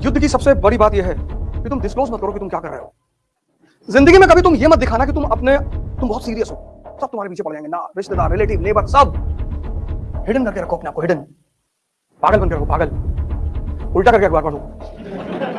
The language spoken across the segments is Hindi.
युद्ध की सबसे बड़ी बात यह है कि तुम डिस्क्लोज मत करो कि तुम क्या कर रहे हो। ज़िंदगी में कभी तुम ये मत दिखाना कि तुम अपने, तुम बहुत सीरियस हो। सब तुम्हारे पीछे पड़ जाएँगे। ना, रिश्तेदार रिलेटिव नेबर सब। हिडन करके रखो अपने आपको हिडन पागल बनकर रखो, पागल। उल्टा करके अखबार पढ़ो।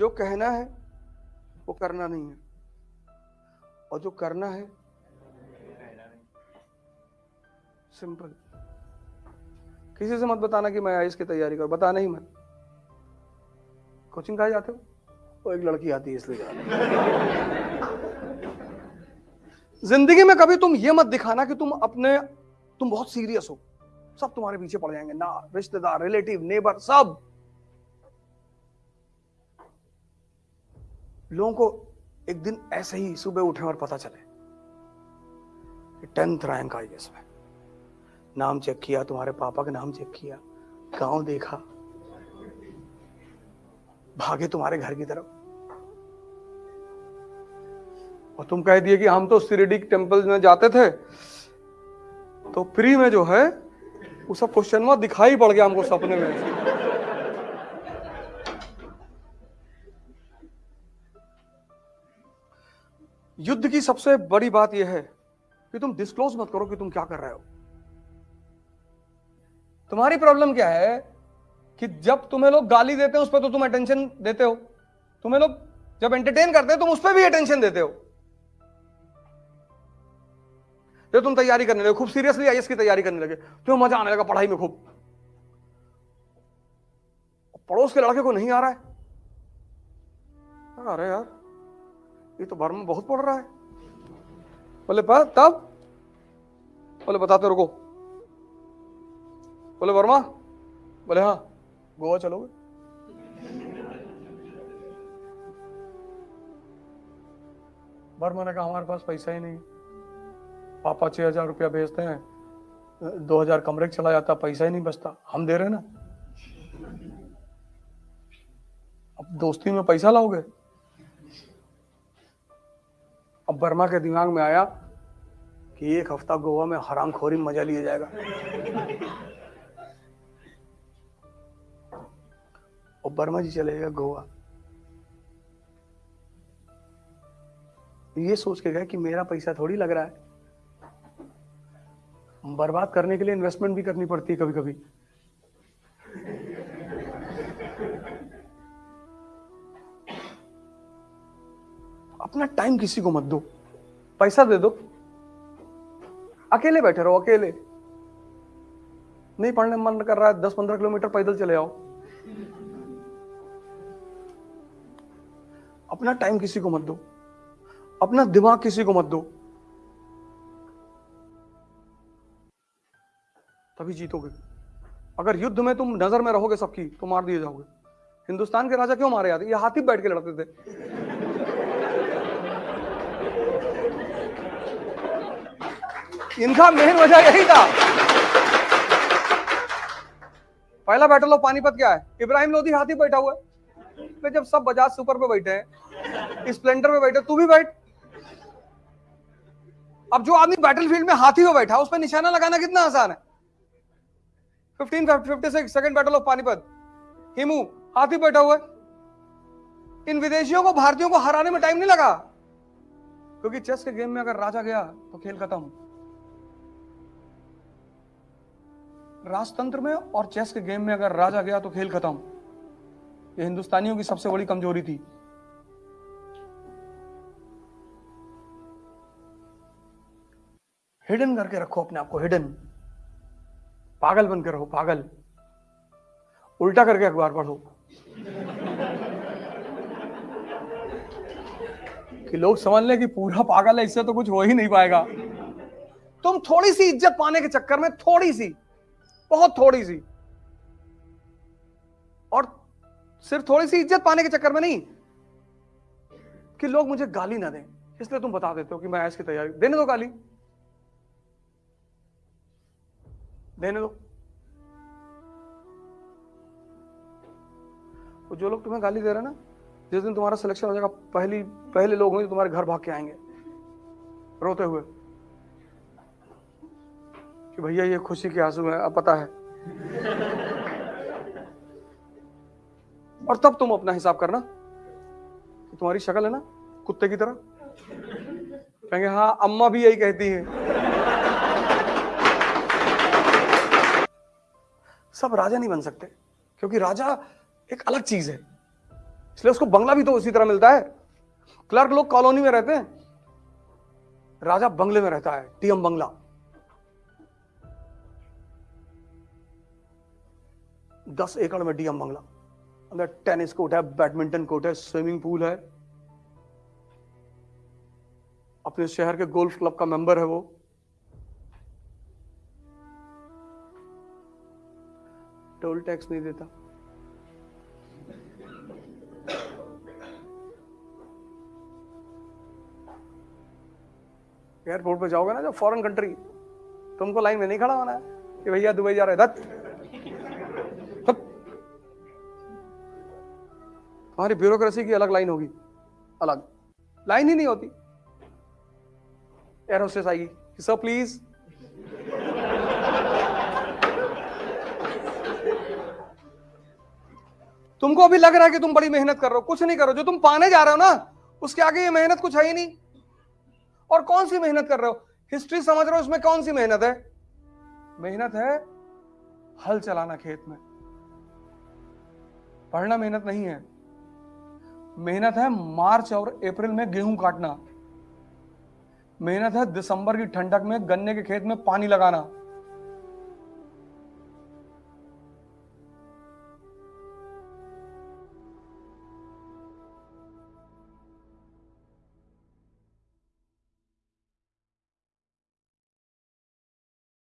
जो कहना है वो करना नहीं है। और जो करना है सिंपल। किसी से मत बताना कि मैं आईएएस की तैयारी कर बताना ही मत। कोचिंग कहा जाते हो? वो एक लड़की आती है इसलिए। ज़िंदगी में कभी तुम ये मत दिखाना कि तुम अपने तुम बहुत सीरियस हो। सब तुम्हारे पीछे पड़ जाएँगे। ना रिश्तेदार रिलेटिव नेबर सब। लोगों को एक दिन ऐसे ही सुबह उठे और पता चले टेंथ रैंक आई इसमें। नाम चेक किया, तुम्हारे पापा का नाम चेक किया, गाँव देखा, भागे तुम्हारे घर की तरफ़। और तुम कह दिए कि हम तो सिरिडिक टेंपल में जाते थे तो फ्री में जो है, वो सब क्वेश्चन में दिखाई पड़ गया हमको सपने में। युद्ध की सबसे बड़ी बात यह है कि तुम डिस्क्लोज मत करो कि तुम क्या कर रहे हो। तुम्हारी प्रॉब्लम क्या है कि जब तुम्हें लोग गाली देते हैं, उस पर तो तुम अटेंशन देते हो। तुम्हें लोग जब एंटरटेन करते हैं, तुम उस पर भी अटेंशन देते हो। जब तुम तैयारी करने लगे, खूब सीरियसली आईएस की तैयारी करने लगे। तुम्हें मज़ा आने लगा पढ़ाई में खूब। पड़ोस के लड़के को नहीं आ रहा है? अरे यार ये तो भर में बहुत पड़ रहा है। बोले पा तब? बोले, बताते रुको। बोले, वर्मा? बोले हाँ। गोवा चलोगे? वर्मा ने कहा, हमारे पास पैसा ही नहीं पापा छह हज़ार रुपया भेजते हैं। दो हज़ार कमरे चला जाता, पैसा ही नहीं बचता। हम दे रहे ना? अब दोस्ती में पैसा लाओगे? अब बर्मा के दिमाग में आया कि एक हफ़्ता गोवा में हराम खोरी मज़ा लिया जाएगा। और बर्मा जी चले गए गोवा। ये सोच के गए कि मेरा पैसा थोड़ी लग रहा है। बर्बाद करने के लिए इन्वेस्टमेंट भी करनी पड़ती है कभी कभी अपना टाइम किसी को मत दो। पैसा दे दो। अकेले बैठे रहो, अकेले। नहीं पढ़ने मन कर रहा है दस पंद्रह किलोमीटर पैदल चले आओ। अपना टाइम किसी को मत दो। अपना दिमाग किसी को मत दो। तभी जीतोगे। अगर युद्ध में तुम नज़र में रहोगे सबकी तो मार दिए जाओगे। हिंदुस्तान के राजा क्यों मारे जाते ये हाथी बैठ के लड़ते थे। इनका मेन वजह यही था। पहला बैटल ऑफ़ पानीपत क्या है? इब्राहिम लोधी हाथी बैठा हुआ है। तो जब सब बजाज सुपर पे बैठे हैं स्प्लेंडर पे बैठे तू भी बैठ। अब जो आदमी बैटलफील्ड में हाथी पे बैठा उस पर निशाना लगाना कितना आसान है। 15 56 second battle of Panipat. Hemu, हाथी बैठा हुआ है। इन विदेशियों को, भारतीयों को हराने में टाइम नहीं लगा। क्योंकि चेस के गेम में अगर राजा गया तो खेल खत्म। राजतंत्र में और चेस के गेम में अगर राजा गया तो खेल खत्म। ये हिंदुस्तानियों की सबसे बड़ी कमज़ोरी थी। हिडन करके रखो अपने आप को हिडन पागल बन के रहो, पागल। उल्टा करके अखबार पढ़ो। कि लोग समझ लें कि पूरा पागल है, इससे तो कुछ हो ही नहीं पाएगा। तुम थोड़ी सी इज़्ज़त पाने के चक्कर में, थोड़ी सी। बहुत थोड़ी सी। और सिर्फ़ थोड़ी सी इज़्ज़त पाने के चक्कर में नहीं, कि लोग मुझे गाली ना दें। इसलिए तुम बता देते हो कि मैं की तैयारी देने दो गाली। देने दो। तो जो लोग तुम्हें गाली दे रहे हैं ना, जिस दिन तुम्हारा सिलेक्शन हो जाएगा, पहली पहले लोग होंगे तुम्हारे घर भाग के आएँगे, रोते हुए। कि भैया, ये खुशी के आँसू है, अब पता है। और तब तुम अपना हिसाब करना कि तुम्हारी शक्ल है ना, कुत्ते की तरह। कहेंगे हाँ अम्मा भी यही कहती है। सब राजा नहीं बन सकते, क्योंकि राजा एक अलग चीज़ है। इसलिए उसको बंगला भी तो उसी तरह मिलता है। क्लर्क लोग कॉलोनी में रहते हैं। राजा बंगले में रहता है, टीएम बंगला। दस एकड़ में डीएम बंगला। अंदर टेनिस कोर्ट है, बैडमिंटन कोर्ट है, स्विमिंग पूल है। अपने शहर के गोल्फ क्लब का मेंबर है वो। टोल टैक्स नहीं देता। एयरपोर्ट पे जाओगे ना, जब फॉरेन कंट्री, तुमको लाइन में नहीं खड़ा होना है कि भैया दुबई जा रहे दत्त। तुम्हारी ब्यूरोक्रेसी की अलग लाइन होगी। अलग। लाइन ही नहीं होती। एयर होस्टेस आएगी सर, प्लीज़। तुमको अभी लग रहा है कि तुम बड़ी मेहनत कर रहे हो। कुछ नहीं करो जो तुम पाने जा रहे हो ना, उसके आगे ये मेहनत कुछ है ही नहीं। और कौन सी मेहनत कर रहे हो? हिस्ट्री समझ रहे हो उसमें कौन सी मेहनत है? मेहनत है हल चलाना खेत में। पढ़ना मेहनत नहीं है। मेहनत है मार्च और अप्रैल में गेहूँ काटना। मेहनत है दिसंबर की ठंडक में, गन्ने के खेत में पानी लगाना।